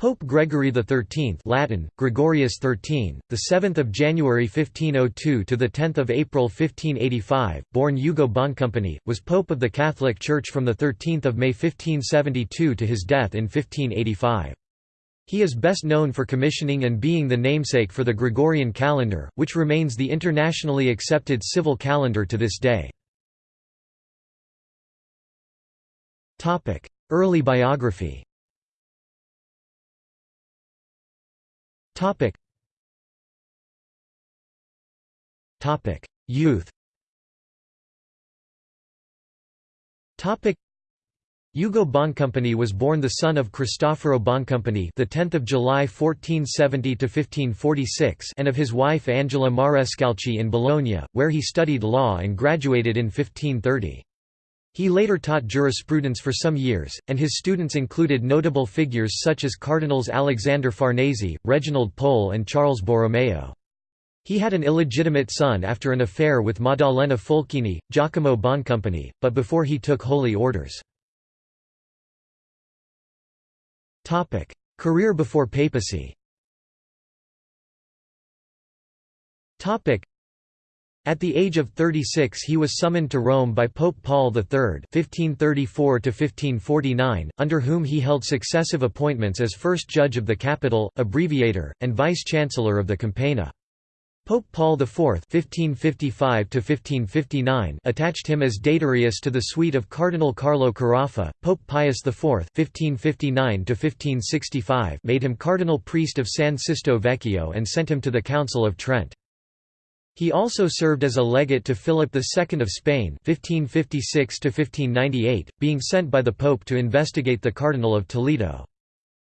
Pope Gregory XIII Latin, Gregorius XIII, the 7th of January 1502 to the 10th of April 1585, born Ugo Boncompagni, was Pope of the Catholic Church from the 13th of May 1572 to his death in 1585. He is best known for commissioning and being the namesake for the Gregorian calendar, which remains the internationally accepted civil calendar to this day. Early biography Topic. Topic: Youth. Topic: Ugo Boncompagni was born the son of Cristoforo Boncompagni, the 10th of July 1470 to 1546, and of his wife Angela Marescalchi in Bologna, where he studied law and graduated in 1530. He later taught jurisprudence for some years, and his students included notable figures such as Cardinals Alexander Farnese, Reginald Pole and Charles Borromeo. He had an illegitimate son after an affair with Maddalena Folchini, Giacomo Boncompagni, but before he took holy orders. Career before papacy at the age of 36 he was summoned to Rome by Pope Paul III (1534–1549), under whom he held successive appointments as first judge of the Capitol, abbreviator, and vice-chancellor of the Campagna. Pope Paul IV 1555 attached him as datarius to the suite of Cardinal Carlo Carafa. Pope Pius IV 1559 made him cardinal priest of San Sisto Vecchio and sent him to the Council of Trent. He also served as a legate to Philip II of Spain 1556 being sent by the Pope to investigate the Cardinal of Toledo.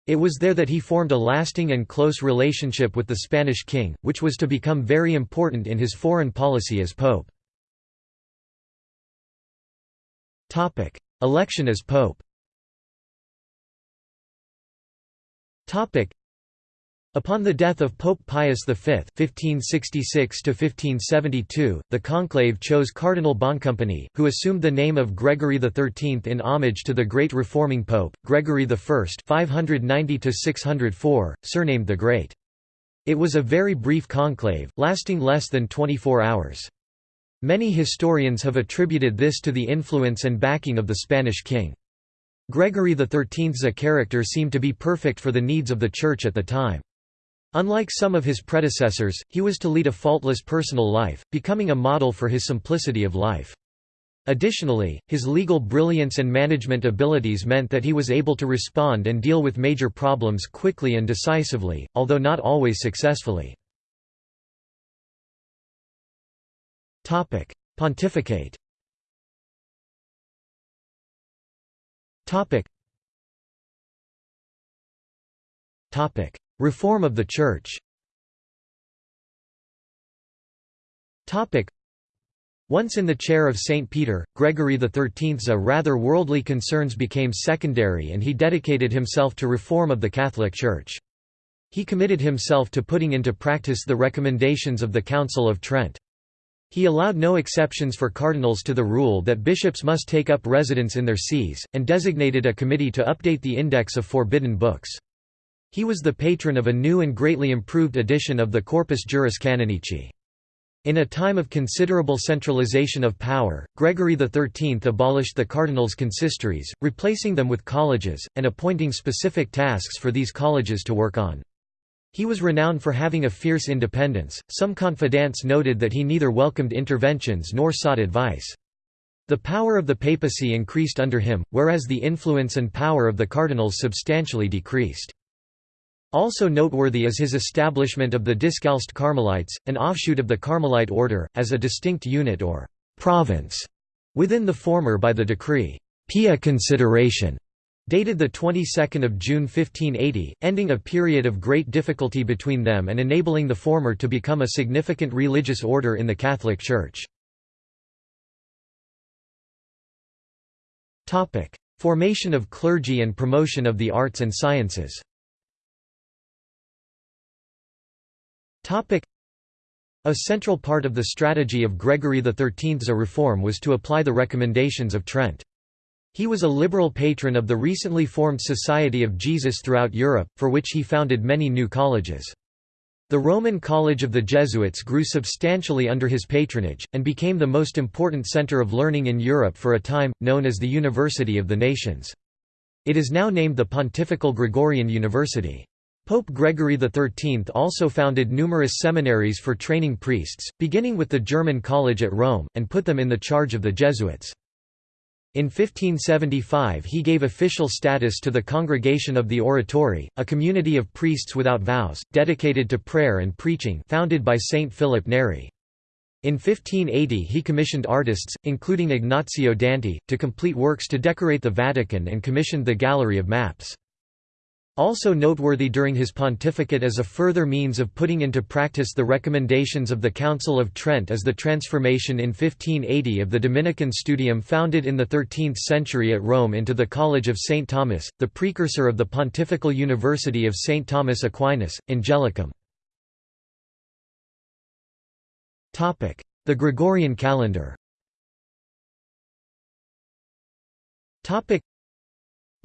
It was there that he formed a lasting and close relationship with the Spanish king, which was to become very important in his foreign policy as pope. Election as pope Upon the death of Pope Pius V (1566–1572), the conclave chose Cardinal Boncompagni, who assumed the name of Gregory XIII in homage to the great reforming pope Gregory I (590–604), surnamed the Great. It was a very brief conclave, lasting less than 24 hours. Many historians have attributed this to the influence and backing of the Spanish king. Gregory XIII's character seemed to be perfect for the needs of the Church at the time. Unlike some of his predecessors, he was to lead a faultless personal life, becoming a model for his simplicity of life. Additionally, his legal brilliance and management abilities meant that he was able to respond and deal with major problems quickly and decisively, although not always successfully. Pontificate Reform of the Church once in the chair of St. Peter, Gregory XIII's rather worldly concerns became secondary and he dedicated himself to reform of the Catholic Church. He committed himself to putting into practice the recommendations of the Council of Trent. He allowed no exceptions for cardinals to the rule that bishops must take up residence in their sees, and designated a committee to update the index of forbidden books. He was the patron of a new and greatly improved edition of the Corpus Juris Canonici. In a time of considerable centralization of power, Gregory XIII abolished the cardinals' consistories, replacing them with colleges, and appointing specific tasks for these colleges to work on. He was renowned for having a fierce independence, some confidants noted that he neither welcomed interventions nor sought advice. The power of the papacy increased under him, whereas the influence and power of the cardinals substantially decreased. Also noteworthy is his establishment of the Discalced Carmelites, an offshoot of the Carmelite order, as a distinct unit or «province» within the former by the decree. «Pia Consideratione» dated the 22nd of June 1580, ending a period of great difficulty between them and enabling the former to become a significant religious order in the Catholic Church. Formation of clergy and promotion of the arts and sciences A central part of the strategy of Gregory XIII's reform was to apply the recommendations of Trent. He was a liberal patron of the recently formed Society of Jesus throughout Europe, for which he founded many new colleges. The Roman College of the Jesuits grew substantially under his patronage, and became the most important center of learning in Europe for a time, known as the University of the Nations. It is now named the Pontifical Gregorian University. Pope Gregory XIII also founded numerous seminaries for training priests, beginning with the German College at Rome, and put them in the charge of the Jesuits. In 1575 he gave official status to the Congregation of the Oratory, a community of priests without vows, dedicated to prayer and preaching founded by Saint Philip Neri. In 1580 he commissioned artists, including Ignazio Danti, to complete works to decorate the Vatican and commissioned the Gallery of Maps. Also noteworthy during his pontificate as a further means of putting into practice the recommendations of the Council of Trent is the transformation in 1580 of the Dominican Studium founded in the 13th century at Rome into the College of St. Thomas, the precursor of the Pontifical University of St. Thomas Aquinas, Angelicum. The Gregorian calendar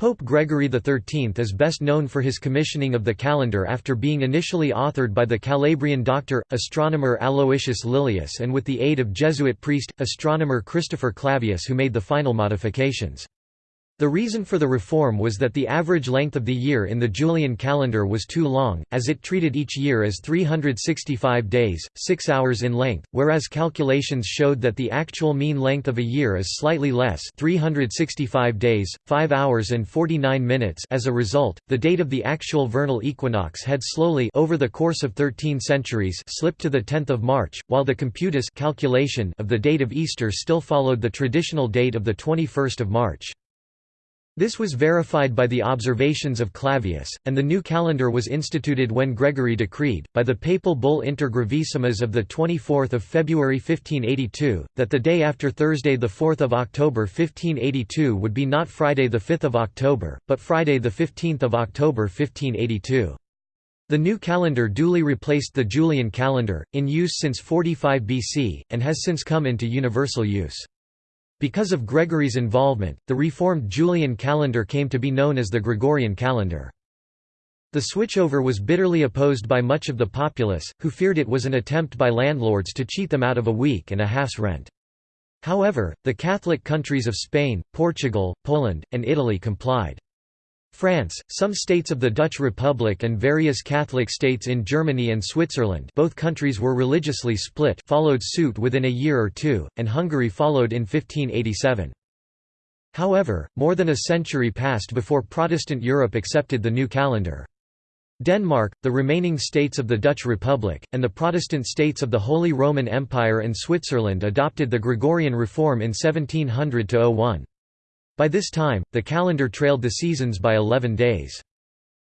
Pope Gregory XIII is best known for his commissioning of the calendar after being initially authored by the Calabrian doctor, astronomer Aloysius Lilius and with the aid of Jesuit priest, astronomer Christopher Clavius who made the final modifications. The reason for the reform was that the average length of the year in the Julian calendar was too long, as it treated each year as 365 days, 6 hours in length, whereas calculations showed that the actual mean length of a year is slightly less 365 days, 5 hours and 49 minutes as a result, the date of the actual vernal equinox had slowly over the course of 13 centuries slipped to the 10th of March, while the computus calculation of the date of Easter still followed the traditional date of the 21st of March. This was verified by the observations of Clavius, and the new calendar was instituted when Gregory decreed, by the papal bull Inter Gravissimas of 24 February 1582, that the day after Thursday 4 October 1582 would be not Friday 5 October, but Friday 15 October 1582. The new calendar duly replaced the Julian calendar, in use since 45 BC, and has since come into universal use. Because of Gregory's involvement, the reformed Julian calendar came to be known as the Gregorian calendar. The switchover was bitterly opposed by much of the populace, who feared it was an attempt by landlords to cheat them out of a week and a half's rent. However, the Catholic countries of Spain, Portugal, Poland, and Italy complied. France, some states of the Dutch Republic and various Catholic states in Germany and Switzerland both countries were religiously split followed suit within a year or two, and Hungary followed in 1587. However, more than a century passed before Protestant Europe accepted the new calendar. Denmark, the remaining states of the Dutch Republic, and the Protestant states of the Holy Roman Empire and Switzerland adopted the Gregorian reform in 1700–01. By this time, the calendar trailed the seasons by 11 days.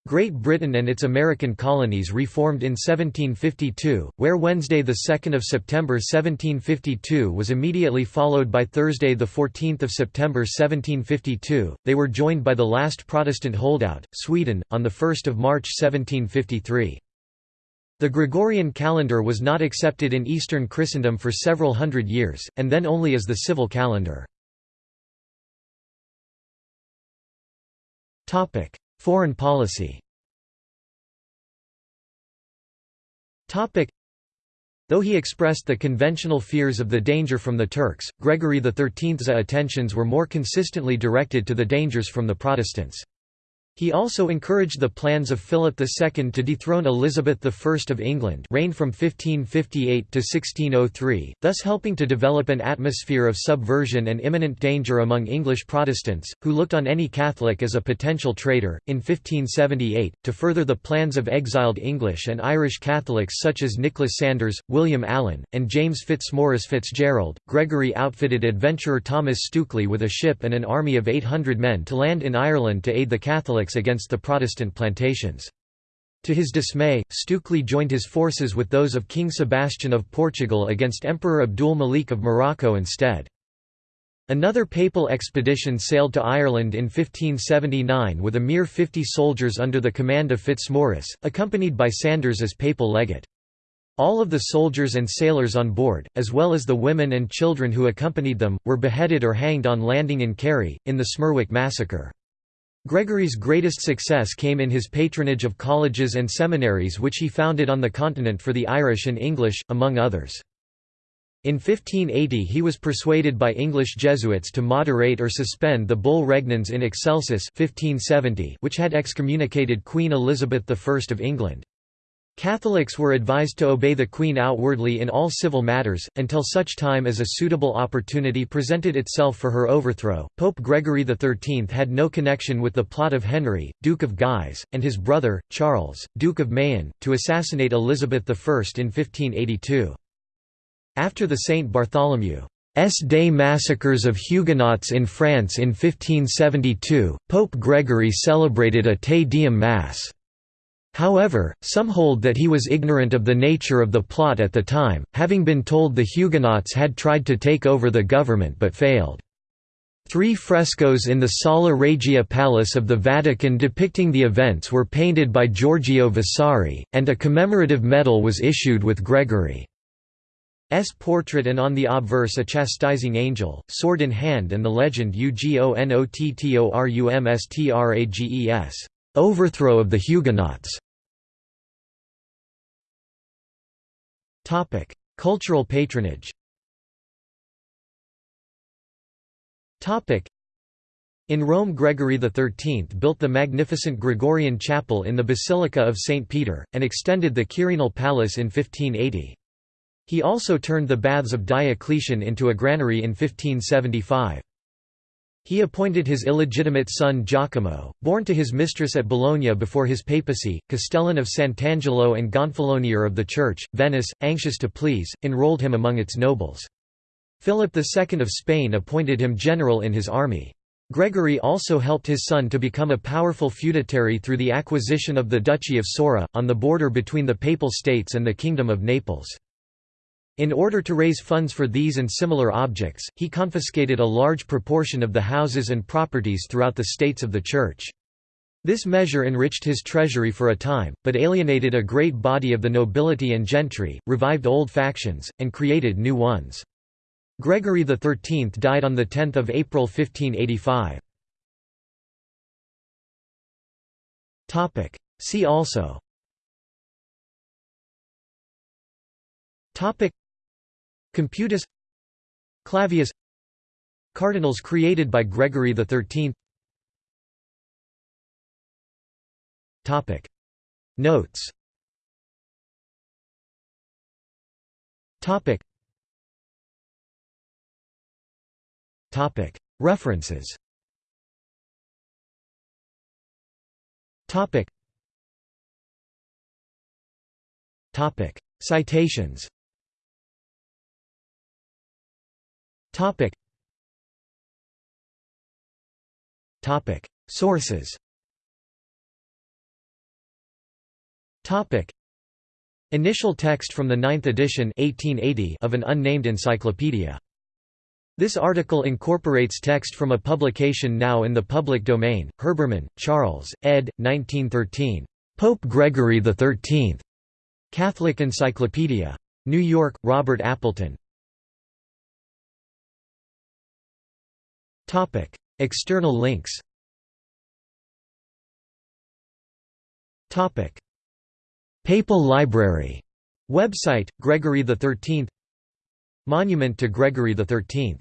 Great Britain and its American colonies reformed in 1752, where Wednesday 2 September 1752 was immediately followed by Thursday 14 September 1752. They were joined by the last Protestant holdout, Sweden, on 1 March 1753. The Gregorian calendar was not accepted in Eastern Christendom for several hundred years, and then only as the civil calendar. Foreign policy. Though he expressed the conventional fears of the danger from the Turks, Gregory XIII's attentions were more consistently directed to the dangers from the Protestants. He also encouraged the plans of Philip II to dethrone Elizabeth I of England reigned from 1558 to 1603, thus helping to develop an atmosphere of subversion and imminent danger among English Protestants, who looked on any Catholic as a potential traitor. In 1578, to further the plans of exiled English and Irish Catholics such as Nicholas Sanders, William Allen, and James Fitzmaurice Fitzgerald, Gregory outfitted adventurer Thomas Stukely with a ship and an army of 800 men to land in Ireland to aid the Catholics Catholics against the Protestant plantations. To his dismay, Stukely joined his forces with those of King Sebastian of Portugal against Emperor Abdul Malik of Morocco instead. Another papal expedition sailed to Ireland in 1579 with a mere 50 soldiers under the command of Fitzmaurice, accompanied by Sanders as papal legate. All of the soldiers and sailors on board, as well as the women and children who accompanied them, were beheaded or hanged on landing in Kerry, in the Smerwick massacre. Gregory's greatest success came in his patronage of colleges and seminaries which he founded on the continent for the Irish and English, among others. In 1580 he was persuaded by English Jesuits to moderate or suspend the bull regnans in excelsis 1570 which had excommunicated Queen Elizabeth I of England. Catholics were advised to obey the Queen outwardly in all civil matters, until such time as a suitable opportunity presented itself for her overthrow. Pope Gregory XIII had no connection with the plot of Henry, Duke of Guise, and his brother, Charles, Duke of Mayenne, to assassinate Elizabeth I in 1582. After the St. Bartholomew's Day massacres of Huguenots in France in 1572, Pope Gregory celebrated a Te Deum Mass. However, some hold that he was ignorant of the nature of the plot at the time, having been told the Huguenots had tried to take over the government but failed. Three frescoes in the Sala Regia Palace of the Vatican depicting the events were painted by Giorgio Vasari, and a commemorative medal was issued with Gregory's portrait and on the obverse a chastising angel, sword in hand and the legend Ugonottorumstrages, overthrow of the Huguenots. Cultural patronage. In Rome Gregory XIII built the magnificent Gregorian chapel in the Basilica of St. Peter, and extended the Quirinal Palace in 1580. He also turned the baths of Diocletian into a granary in 1575. He appointed his illegitimate son Giacomo, born to his mistress at Bologna before his papacy, Castellan of Sant'Angelo and Gonfalonier of the Church. Venice, anxious to please, enrolled him among its nobles. Philip II of Spain appointed him general in his army. Gregory also helped his son to become a powerful feudatory through the acquisition of the Duchy of Sora, on the border between the Papal States and the Kingdom of Naples. In order to raise funds for these and similar objects, he confiscated a large proportion of the houses and properties throughout the states of the Church. This measure enriched his treasury for a time, but alienated a great body of the nobility and gentry, revived old factions, and created new ones. Gregory XIII died on 10 April 1585. See also Computus Clavius Cardinals created by Gregory XIII Topic. Notes. Topic. Topic. References. Topic. Topic. Citations Topic. Topic. Sources. Topic. Initial text from the ninth edition 1880 of an unnamed encyclopedia. This article incorporates text from a publication now in the public domain, Herbermann, Charles, ed. 1913. Pope Gregory XIII. Catholic Encyclopedia. New York, Robert Appleton. Topic: External links. Topic: Papal Library. Website Gregory XIII Monument to Gregory XIII